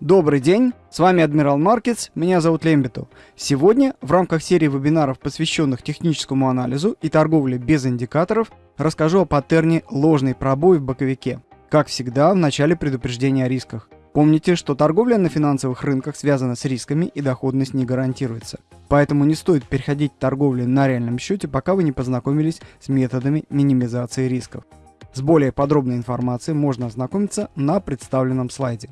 Добрый день, с вами Адмирал Маркетс, меня зовут Лембиту. Сегодня в рамках серии вебинаров, посвященных техническому анализу и торговле без индикаторов, расскажу о паттерне ложный пробой в боковике. Как всегда, в начале предупреждения о рисках. Помните, что торговля на финансовых рынках связана с рисками и доходность не гарантируется. Поэтому не стоит переходить к торговле на реальном счете, пока вы не познакомились с методами минимизации рисков. С более подробной информацией можно ознакомиться на представленном слайде.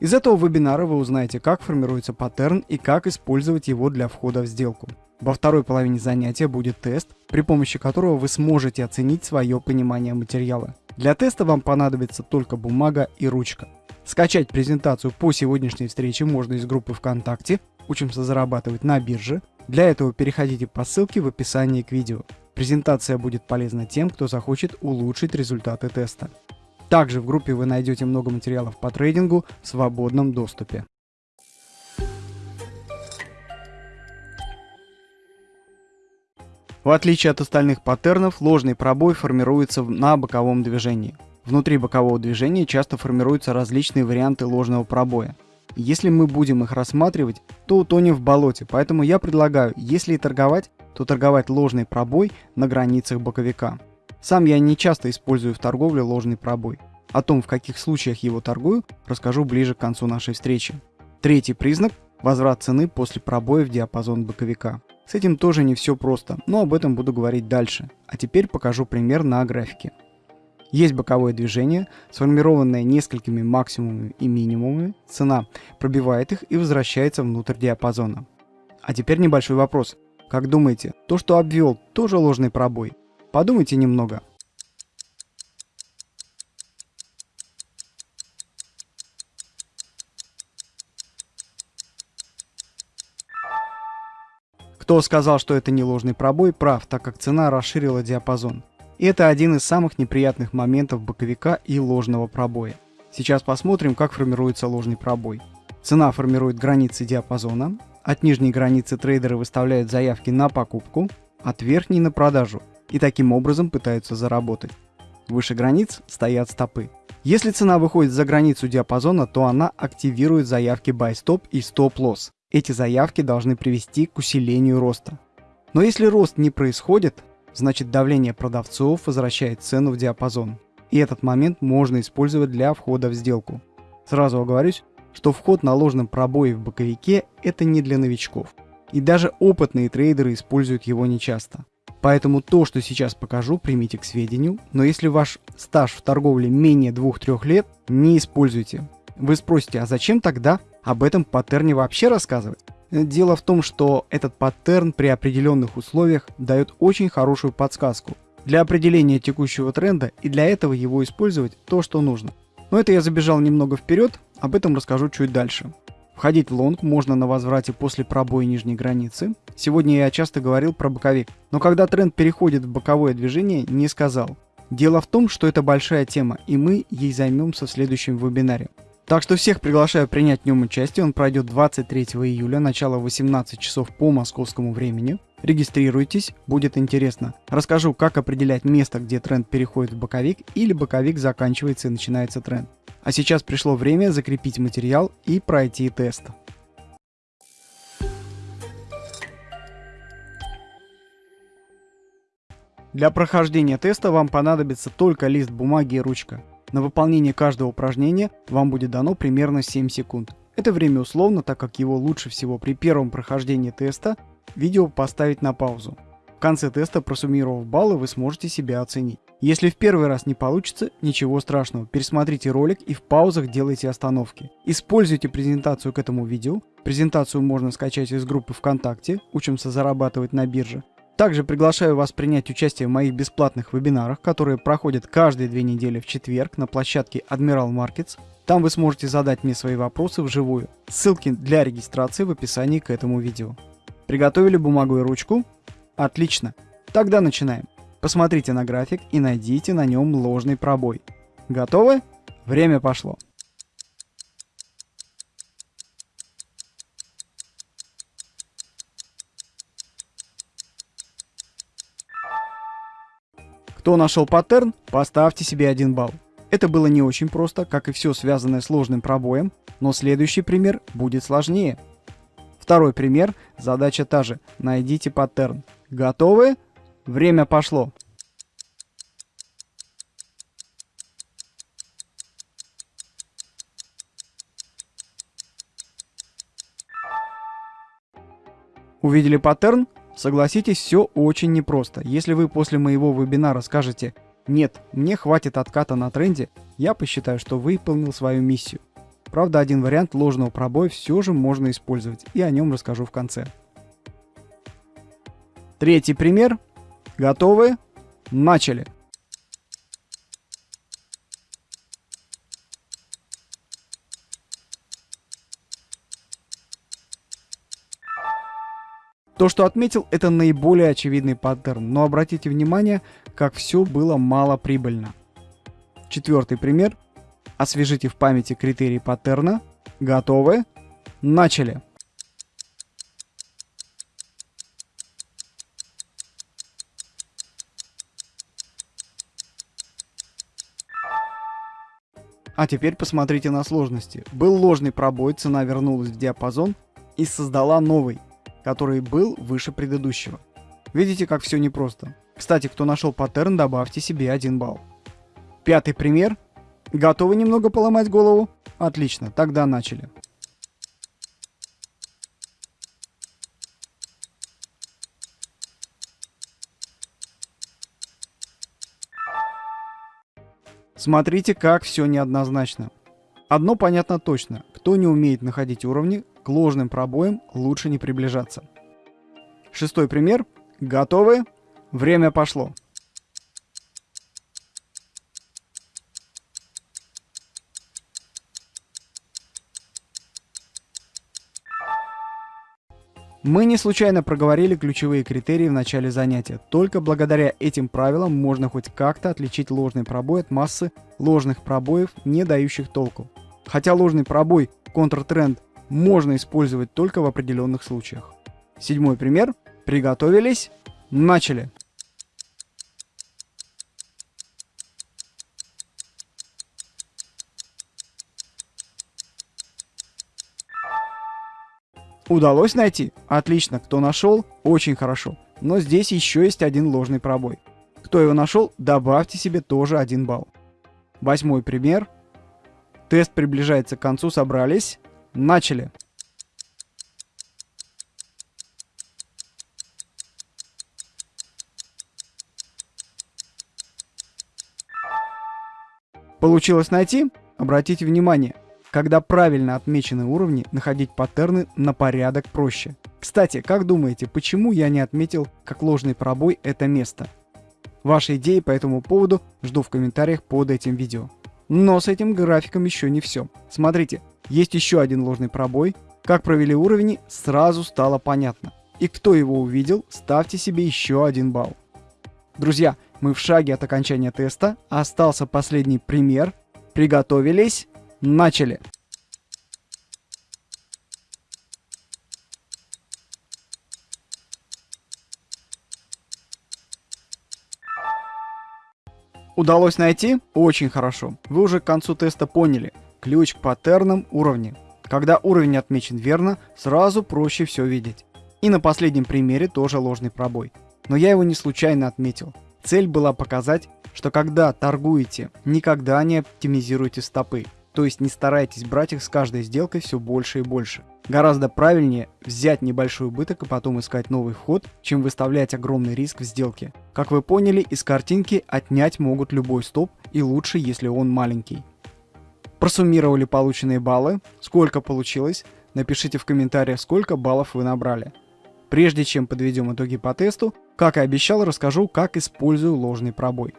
Из этого вебинара вы узнаете, как формируется паттерн и как использовать его для входа в сделку. Во второй половине занятия будет тест, при помощи которого вы сможете оценить свое понимание материала. Для теста вам понадобится только бумага и ручка. Скачать презентацию по сегодняшней встрече можно из группы ВКонтакте «Учимся зарабатывать на бирже». Для этого переходите по ссылке в описании к видео. Презентация будет полезна тем, кто захочет улучшить результаты теста. Также в группе вы найдете много материалов по трейдингу в свободном доступе. В отличие от остальных паттернов, ложный пробой формируется на боковом движении. Внутри бокового движения часто формируются различные варианты ложного пробоя. Если мы будем их рассматривать, то утонем в болоте, поэтому я предлагаю, если и торговать, то торговать ложный пробой на границах боковика. Сам я не часто использую в торговле ложный пробой. О том, в каких случаях его торгую, расскажу ближе к концу нашей встречи. Третий признак – возврат цены после пробоя в диапазон боковика. С этим тоже не все просто, но об этом буду говорить дальше. А теперь покажу пример на графике. Есть боковое движение, сформированное несколькими максимумами и минимумами, цена пробивает их и возвращается внутрь диапазона. А теперь небольшой вопрос. Как думаете, то, что обвел, тоже ложный пробой? Подумайте немного. Кто сказал, что это не ложный пробой, прав, так как цена расширила диапазон. И это один из самых неприятных моментов боковика и ложного пробоя. Сейчас посмотрим, как формируется ложный пробой. Цена формирует границы диапазона, от нижней границы трейдеры выставляют заявки на покупку, от верхней на продажу и таким образом пытаются заработать. Выше границ стоят стопы. Если цена выходит за границу диапазона, то она активирует заявки Buy Stop и Stop Loss. Эти заявки должны привести к усилению роста. Но если рост не происходит, значит давление продавцов возвращает цену в диапазон. И этот момент можно использовать для входа в сделку. Сразу оговорюсь, что вход на ложном пробое в боковике это не для новичков. И даже опытные трейдеры используют его нечасто. Поэтому то, что сейчас покажу, примите к сведению, но если ваш стаж в торговле менее 2-3 лет, не используйте. Вы спросите, а зачем тогда об этом паттерне вообще рассказывать? Дело в том, что этот паттерн при определенных условиях дает очень хорошую подсказку для определения текущего тренда и для этого его использовать то, что нужно. Но это я забежал немного вперед, об этом расскажу чуть дальше. Входить в лонг можно на возврате после пробоя нижней границы. Сегодня я часто говорил про боковик, но когда тренд переходит в боковое движение, не сказал. Дело в том, что это большая тема, и мы ей займемся в следующем вебинаре. Так что всех приглашаю принять в нем участие, он пройдет 23 июля, начало 18 часов по московскому времени. Регистрируйтесь, будет интересно. Расскажу, как определять место, где тренд переходит в боковик или боковик заканчивается и начинается тренд. А сейчас пришло время закрепить материал и пройти тест. Для прохождения теста вам понадобится только лист бумаги и ручка. На выполнение каждого упражнения вам будет дано примерно 7 секунд. Это время условно, так как его лучше всего при первом прохождении теста видео поставить на паузу. В конце теста, просуммировав баллы, вы сможете себя оценить. Если в первый раз не получится, ничего страшного, пересмотрите ролик и в паузах делайте остановки. Используйте презентацию к этому видео. Презентацию можно скачать из группы ВКонтакте «Учимся зарабатывать на бирже». Также приглашаю вас принять участие в моих бесплатных вебинарах, которые проходят каждые две недели в четверг на площадке Admiral Markets. Там вы сможете задать мне свои вопросы вживую. Ссылки для регистрации в описании к этому видео. Приготовили бумагу и ручку? Отлично. Тогда начинаем. Посмотрите на график и найдите на нем ложный пробой. Готовы? Время пошло. Кто нашел паттерн, поставьте себе один балл. Это было не очень просто, как и все связанное с ложным пробоем. Но следующий пример будет сложнее. Второй пример, задача та же. Найдите паттерн. Готовы? Время пошло. Увидели паттерн? Согласитесь, все очень непросто. Если вы после моего вебинара скажете «Нет, мне хватит отката на тренде», я посчитаю, что выполнил свою миссию. Правда, один вариант ложного пробоя все же можно использовать, и о нем расскажу в конце. Третий пример. Готовы? Начали! То, что отметил, это наиболее очевидный паттерн, но обратите внимание, как все было малоприбыльно. Четвертый пример. Освежите в памяти критерии паттерна. Готовы? Начали! А теперь посмотрите на сложности. Был ложный пробой, цена вернулась в диапазон и создала новый который был выше предыдущего. Видите, как все непросто. Кстати, кто нашел паттерн, добавьте себе один балл. Пятый пример. Готовы немного поломать голову? Отлично, тогда начали. Смотрите, как все неоднозначно. Одно понятно точно. Кто не умеет находить уровни, к ложным пробоям лучше не приближаться. Шестой пример. Готовы? Время пошло. Мы не случайно проговорили ключевые критерии в начале занятия. Только благодаря этим правилам можно хоть как-то отличить ложный пробой от массы ложных пробоев, не дающих толку. Хотя ложный пробой, контртренд можно использовать только в определенных случаях. Седьмой пример. Приготовились. Начали. Удалось найти? Отлично. Кто нашел? Очень хорошо. Но здесь еще есть один ложный пробой. Кто его нашел, добавьте себе тоже один балл. Восьмой пример. Тест приближается к концу, собрались. Начали. Получилось найти? Обратите внимание, когда правильно отмечены уровни, находить паттерны на порядок проще. Кстати, как думаете, почему я не отметил как ложный пробой это место? Ваши идеи по этому поводу жду в комментариях под этим видео. Но с этим графиком еще не все. Смотрите, есть еще один ложный пробой. Как провели уровни, сразу стало понятно. И кто его увидел, ставьте себе еще один балл. Друзья, мы в шаге от окончания теста. Остался последний пример. Приготовились. Начали. Удалось найти? Очень хорошо. Вы уже к концу теста поняли. Ключ к паттернам уровня. Когда уровень отмечен верно, сразу проще все видеть. И на последнем примере тоже ложный пробой. Но я его не случайно отметил. Цель была показать, что когда торгуете, никогда не оптимизируйте стопы. То есть не старайтесь брать их с каждой сделкой все больше и больше. Гораздо правильнее взять небольшой убыток и потом искать новый вход, чем выставлять огромный риск в сделке. Как вы поняли, из картинки отнять могут любой стоп и лучше, если он маленький. Просуммировали полученные баллы, сколько получилось, напишите в комментариях, сколько баллов вы набрали. Прежде чем подведем итоги по тесту, как и обещал, расскажу, как использую ложный пробой.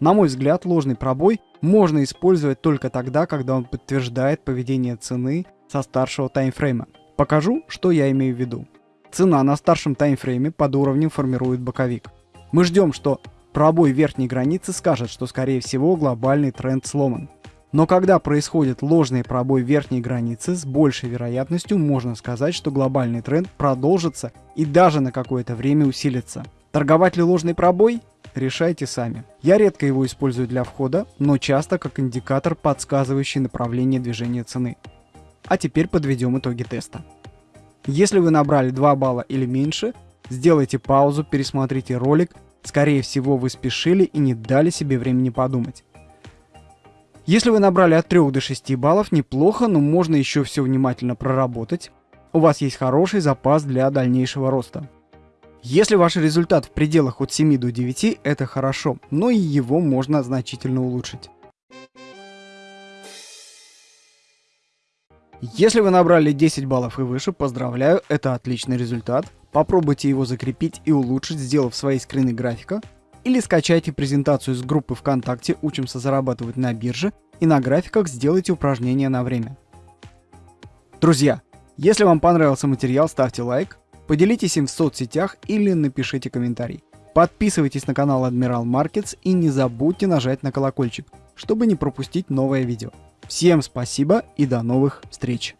На мой взгляд, ложный пробой можно использовать только тогда, когда он подтверждает поведение цены со старшего таймфрейма. Покажу, что я имею в виду. Цена на старшем таймфрейме под уровнем формирует боковик. Мы ждем, что пробой верхней границы скажет, что скорее всего глобальный тренд сломан. Но когда происходит ложный пробой верхней границы, с большей вероятностью можно сказать, что глобальный тренд продолжится и даже на какое-то время усилится. Торговать ли ложный пробой? Решайте сами. Я редко его использую для входа, но часто как индикатор, подсказывающий направление движения цены. А теперь подведем итоги теста. Если вы набрали 2 балла или меньше, сделайте паузу, пересмотрите ролик, скорее всего вы спешили и не дали себе времени подумать. Если вы набрали от 3 до 6 баллов, неплохо, но можно еще все внимательно проработать. У вас есть хороший запас для дальнейшего роста. Если ваш результат в пределах от 7 до 9, это хорошо, но и его можно значительно улучшить. Если вы набрали 10 баллов и выше, поздравляю, это отличный результат. Попробуйте его закрепить и улучшить, сделав свои скрины графика, или скачайте презентацию из группы ВКонтакте «Учимся зарабатывать на бирже» и на графиках сделайте упражнения на время. Друзья, если вам понравился материал, ставьте лайк, поделитесь им в соцсетях или напишите комментарий. Подписывайтесь на канал Admiral Markets и не забудьте нажать на колокольчик, чтобы не пропустить новое видео. Всем спасибо и до новых встреч!